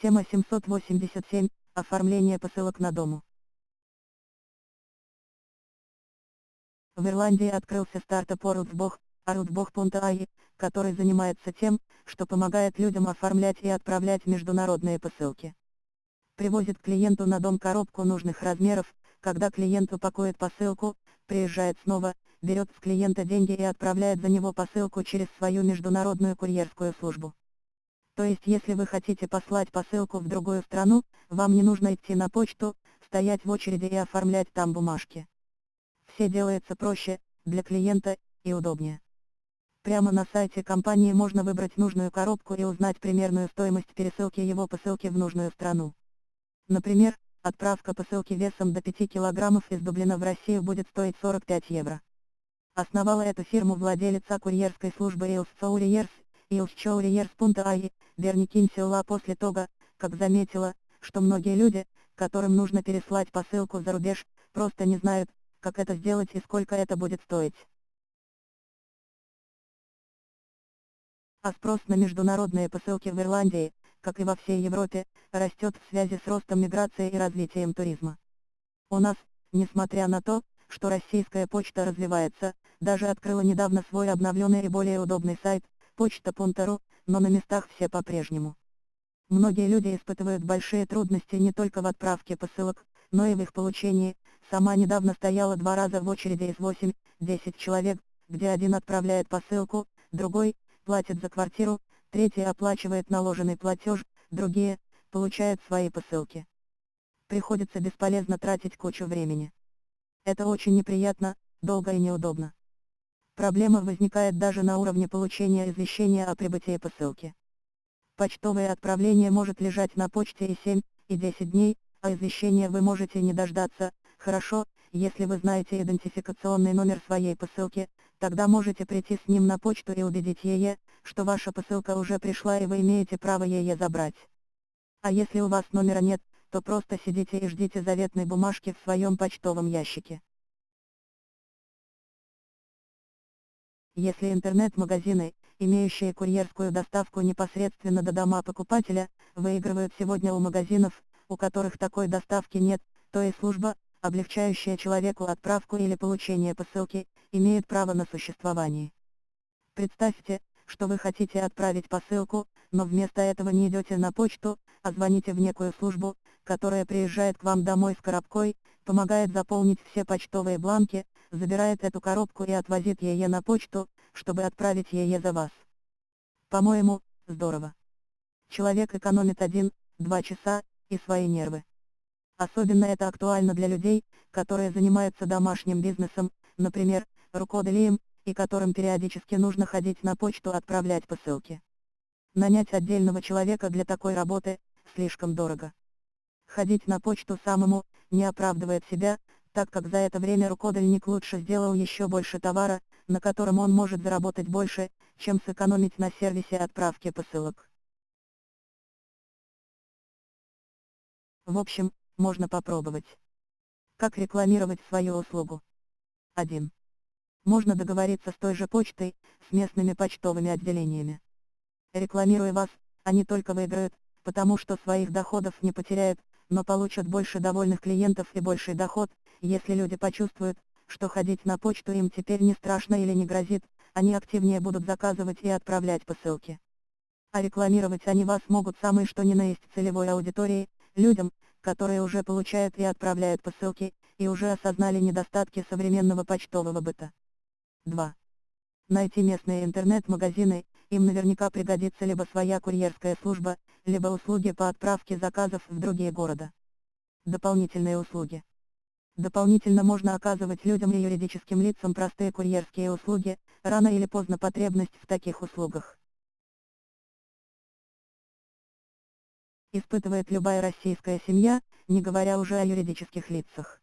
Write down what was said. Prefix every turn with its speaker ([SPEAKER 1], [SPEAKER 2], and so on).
[SPEAKER 1] Тема 787. Оформление посылок на дому. В Ирландии открылся стартап Worldbog, worldbog.ai, который занимается тем, что помогает людям оформлять и отправлять международные посылки. Привозит клиенту на дом коробку нужных размеров, когда клиент упакует посылку, приезжает снова, берет с клиента деньги и отправляет за него посылку через свою международную курьерскую службу. То есть если вы хотите послать посылку в другую страну, вам не нужно идти на почту, стоять в очереди и оформлять там бумажки. Все делается проще, для клиента, и удобнее. Прямо на сайте компании можно выбрать нужную коробку и узнать примерную стоимость пересылки его посылки в нужную страну. Например, отправка посылки весом до 5 кг из Дублина в Россию будет стоить 45 евро. Основала эту фирму владелица курьерской службы Илс Couriers, Илс Couriers.ai, Берни Кинсилла после того, как заметила, что многие люди, которым нужно переслать посылку за рубеж, просто не знают, как это сделать и сколько это будет стоить. А спрос на международные посылки в Ирландии, как и во всей Европе, растет в связи с ростом миграции и развитием туризма. У нас, несмотря на то, что российская почта развивается, даже открыла недавно свой обновленный и более удобный сайт, почта.ру, но на местах все по-прежнему. Многие люди испытывают большие трудности не только в отправке посылок, но и в их получении. Сама недавно стояла два раза в очереди из 8-10 человек, где один отправляет посылку, другой платит за квартиру, третий оплачивает наложенный платеж, другие получают свои посылки. Приходится бесполезно тратить кучу времени. Это очень неприятно, долго и неудобно. Проблема возникает даже на уровне получения извещения о прибытии посылки. Почтовое отправление может лежать на почте и 7, и 10 дней, а извещения вы можете не дождаться, хорошо, если вы знаете идентификационный номер своей посылки, тогда можете прийти с ним на почту и убедить ее, что ваша посылка уже пришла и вы имеете право ее забрать. А если у вас номера нет, то просто сидите и ждите заветной бумажки в своем почтовом ящике. Если интернет-магазины, имеющие курьерскую доставку непосредственно до дома покупателя, выигрывают сегодня у магазинов, у которых такой доставки нет, то и служба, облегчающая человеку отправку или получение посылки, имеет право на существование. Представьте, что вы хотите отправить посылку, но вместо этого не идете на почту, а звоните в некую службу, которая приезжает к вам домой с коробкой, помогает заполнить все почтовые бланки, забирает эту коробку и отвозит ее на почту, чтобы отправить ее за вас. По-моему, здорово. Человек экономит 1-2 часа, и свои нервы. Особенно это актуально для людей, которые занимаются домашним бизнесом, например, рукоделием, и которым периодически нужно ходить на почту отправлять посылки. Нанять отдельного человека для такой работы, слишком дорого. Ходить на почту самому, не оправдывает себя, так как за это время рукодельник лучше сделал еще больше товара, на котором он может заработать больше, чем сэкономить на сервисе отправки посылок. В общем, можно попробовать. Как рекламировать свою услугу? 1. Можно договориться с той же почтой, с местными почтовыми отделениями. Рекламируя вас, они только выиграют, потому что своих доходов не потеряют, но получат больше довольных клиентов и больший доход, если люди почувствуют, что ходить на почту им теперь не страшно или не грозит, они активнее будут заказывать и отправлять посылки. А рекламировать они вас могут самые что ни на есть целевой аудитории, людям, которые уже получают и отправляют посылки, и уже осознали недостатки современного почтового быта. 2. Найти местные интернет-магазины, им наверняка пригодится либо своя курьерская служба, либо услуги по отправке заказов в другие города. Дополнительные услуги. Дополнительно можно оказывать людям и юридическим лицам простые курьерские услуги, рано или поздно потребность в таких услугах. Испытывает любая российская семья, не говоря уже о юридических лицах.